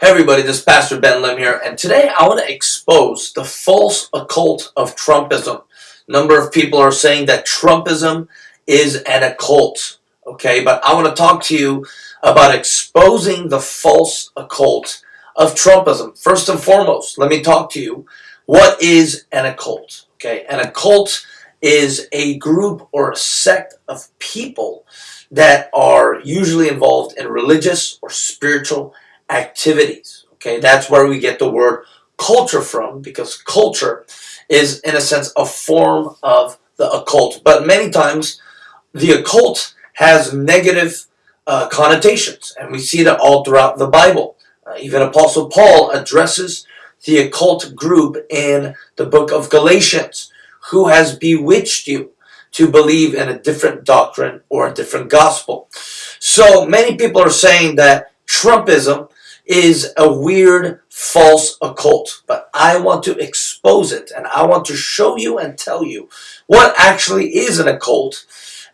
Hey everybody, this is Pastor Ben Lim here, and today I want to expose the false occult of Trumpism. A number of people are saying that Trumpism is an occult, okay? But I want to talk to you about exposing the false occult of Trumpism. First and foremost, let me talk to you. What is an occult? Okay, an occult is a group or a sect of people that are usually involved in religious or spiritual activities. Okay, that's where we get the word culture from because culture is, in a sense, a form of the occult. But many times, the occult has negative uh, connotations, and we see that all throughout the Bible. Uh, even Apostle Paul addresses the occult group in the book of Galatians. Who has bewitched you to believe in a different doctrine or a different gospel? So many people are saying that Trumpism is a weird false occult, but I want to expose it and I want to show you and tell you what actually is an occult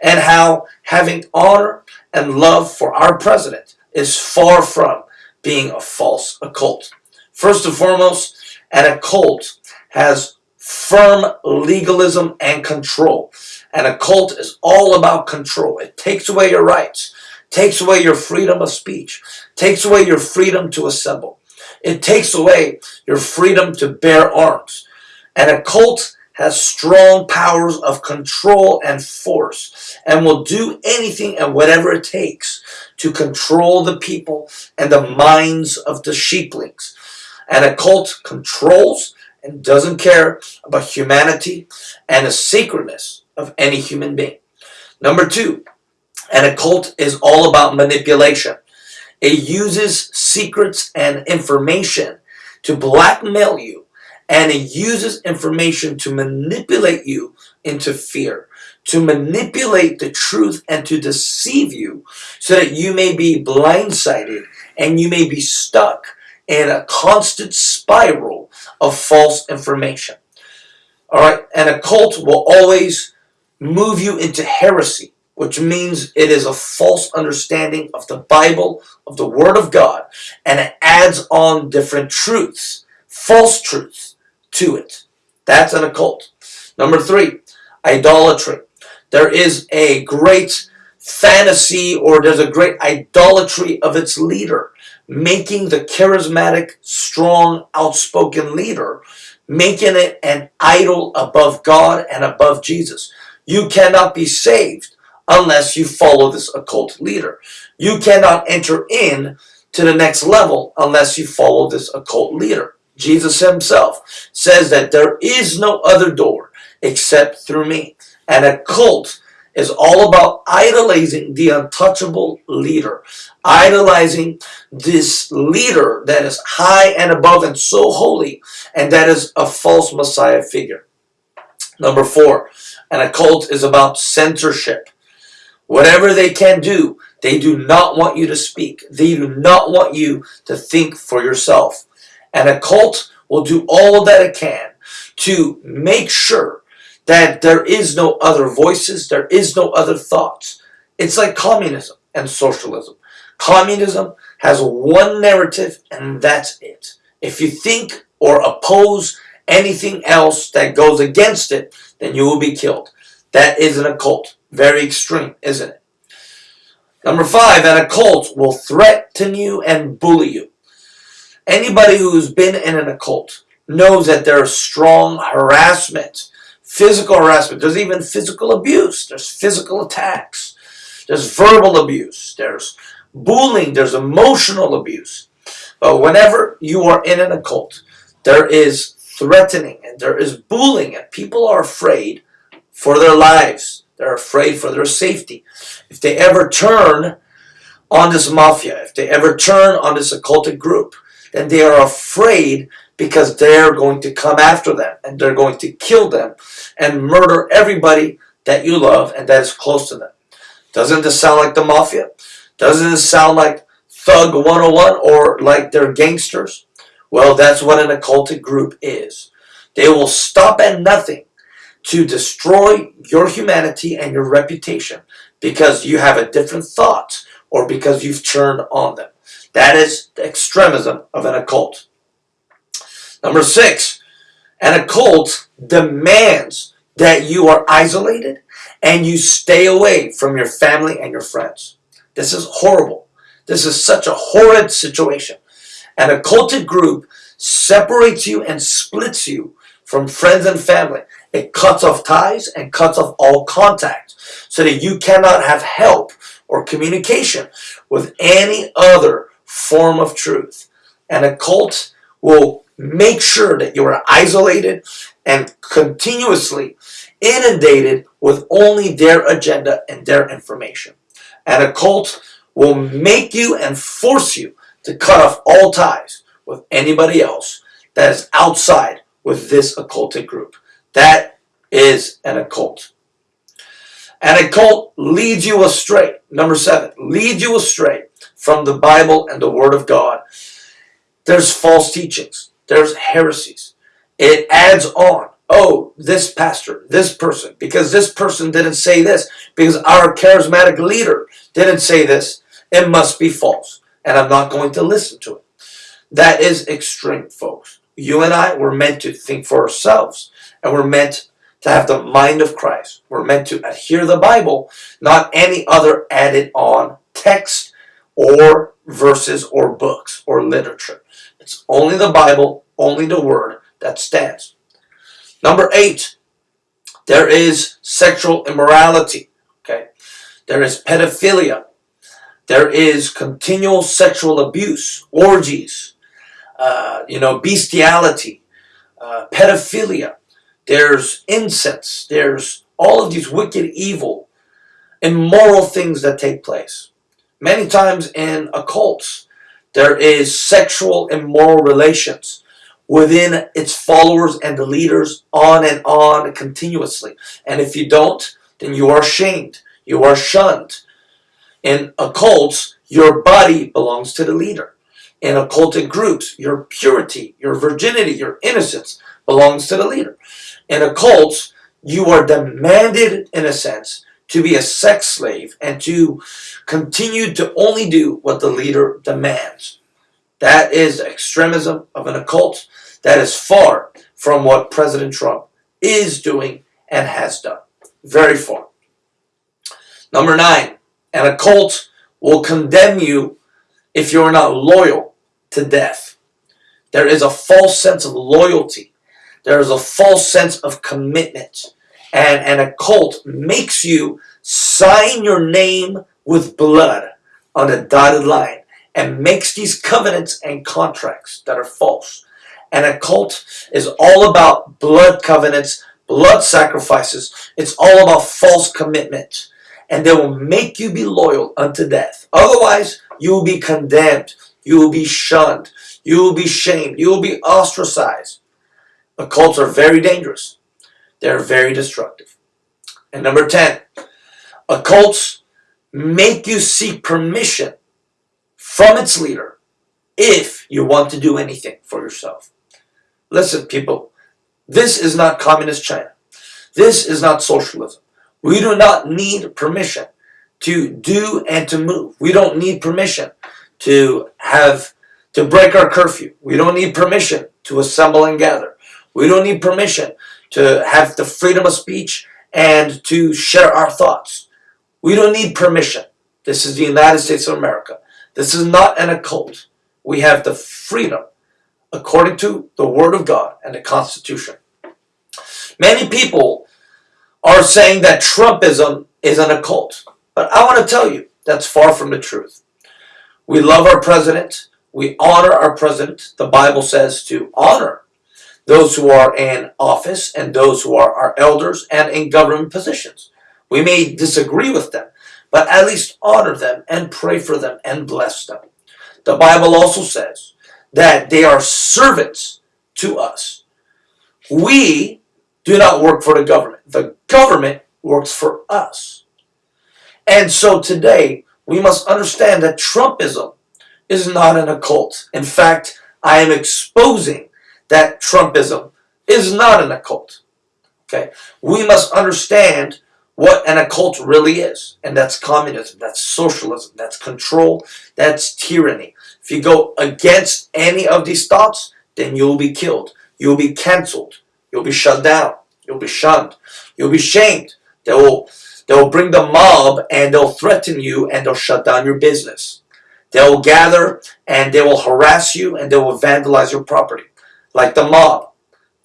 and how having honor and love for our president is far from being a false occult. First and foremost, an occult has firm legalism and control. An occult is all about control. It takes away your rights takes away your freedom of speech, takes away your freedom to assemble. It takes away your freedom to bear arms. And a cult has strong powers of control and force and will do anything and whatever it takes to control the people and the minds of the sheeplings. And a cult controls and doesn't care about humanity and the sacredness of any human being. Number two, and a cult is all about manipulation. It uses secrets and information to blackmail you, and it uses information to manipulate you into fear, to manipulate the truth and to deceive you so that you may be blindsided and you may be stuck in a constant spiral of false information. All right, and a cult will always move you into heresy which means it is a false understanding of the Bible, of the Word of God, and it adds on different truths, false truths to it. That's an occult. Number three, idolatry. There is a great fantasy or there's a great idolatry of its leader, making the charismatic, strong, outspoken leader, making it an idol above God and above Jesus. You cannot be saved unless you follow this occult leader. You cannot enter in to the next level unless you follow this occult leader. Jesus himself says that there is no other door except through me. And a cult is all about idolizing the untouchable leader, idolizing this leader that is high and above and so holy, and that is a false Messiah figure. Number four, an occult is about censorship. Whatever they can do, they do not want you to speak. They do not want you to think for yourself. And a cult will do all that it can to make sure that there is no other voices, there is no other thoughts. It's like communism and socialism. Communism has one narrative and that's it. If you think or oppose anything else that goes against it, then you will be killed. That is an occult. Very extreme, isn't it? Number five, an occult will threaten you and bully you. Anybody who's been in an occult knows that there's strong harassment, physical harassment. There's even physical abuse. There's physical attacks. There's verbal abuse. There's bullying. There's emotional abuse. But whenever you are in an occult, there is threatening and there is bullying and people are afraid for their lives. They're afraid for their safety. If they ever turn on this mafia, if they ever turn on this occultic group, then they are afraid because they're going to come after them and they're going to kill them and murder everybody that you love and that is close to them. Doesn't this sound like the mafia? Doesn't this sound like Thug 101 or like they're gangsters? Well, that's what an occultic group is. They will stop at nothing to destroy your humanity and your reputation because you have a different thought or because you've turned on them. That is the extremism of an occult. Number six, an occult demands that you are isolated and you stay away from your family and your friends. This is horrible. This is such a horrid situation. An occulted group separates you and splits you from friends and family. It cuts off ties and cuts off all contact so that you cannot have help or communication with any other form of truth. And a cult will make sure that you are isolated and continuously inundated with only their agenda and their information. And a cult will make you and force you to cut off all ties with anybody else that is outside with this occultic group. That is an occult. An occult leads you astray. Number seven, leads you astray from the Bible and the Word of God. There's false teachings. There's heresies. It adds on. Oh, this pastor, this person, because this person didn't say this, because our charismatic leader didn't say this, it must be false. And I'm not going to listen to it. That is extreme, folks. You and I were meant to think for ourselves, and we're meant to have the mind of Christ. We're meant to adhere the Bible, not any other added on text or verses or books or literature. It's only the Bible, only the Word that stands. Number eight, there is sexual immorality. Okay, there is pedophilia. There is continual sexual abuse, orgies, uh, you know, bestiality, uh, pedophilia. There's incense. There's all of these wicked, evil, immoral things that take place. Many times in occults, there is sexual and immoral relations within its followers and the leaders on and on continuously. And if you don't, then you are shamed. You are shunned. In occults, your body belongs to the leader. In occultic groups, your purity, your virginity, your innocence belongs to the leader. In a cult, you are demanded, in a sense, to be a sex slave and to continue to only do what the leader demands. That is extremism of an occult. That is far from what President Trump is doing and has done. Very far. Number nine, an occult will condemn you if you are not loyal to death. There is a false sense of loyalty. There is a false sense of commitment. And an occult makes you sign your name with blood on a dotted line and makes these covenants and contracts that are false. And a cult is all about blood covenants, blood sacrifices. It's all about false commitment. And they will make you be loyal unto death. Otherwise, you will be condemned. You will be shunned. You will be shamed. You will be ostracized. Occults are very dangerous. They're very destructive. And number 10, occults make you seek permission from its leader if you want to do anything for yourself. Listen, people, this is not communist China. This is not socialism. We do not need permission to do and to move. We don't need permission to have to break our curfew. We don't need permission to assemble and gather. We don't need permission to have the freedom of speech and to share our thoughts. We don't need permission. This is the United States of America. This is not an occult. We have the freedom according to the Word of God and the Constitution. Many people are saying that Trumpism is an occult. But I want to tell you, that's far from the truth. We love our president. We honor our president. The Bible says to honor those who are in office and those who are our elders and in government positions. We may disagree with them, but at least honor them and pray for them and bless them. The Bible also says that they are servants to us. We do not work for the government. The government works for us. And so today, we must understand that Trumpism is not an occult. In fact, I am exposing that Trumpism is not an occult. Okay? We must understand what an occult really is. And that's communism, that's socialism, that's control, that's tyranny. If you go against any of these thoughts, then you'll be killed. You'll be canceled. You'll be shut down. You'll be shunned. You'll be shamed. They will, they will bring the mob and they'll threaten you and they'll shut down your business. They will gather and they will harass you and they will vandalize your property like the mob.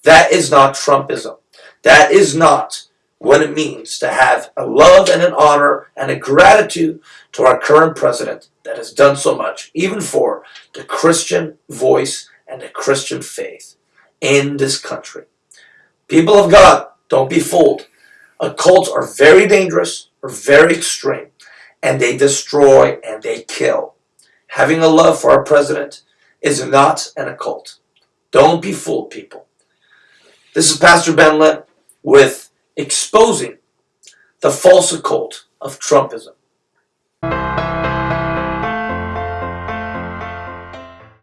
That is not Trumpism. That is not what it means to have a love and an honor and a gratitude to our current president that has done so much, even for the Christian voice and the Christian faith in this country. People of God, don't be fooled. Occults are very dangerous, are very extreme, and they destroy and they kill. Having a love for our president is not an occult. Don't be fooled, people. This is Pastor Ben Lim with exposing the false occult of Trumpism.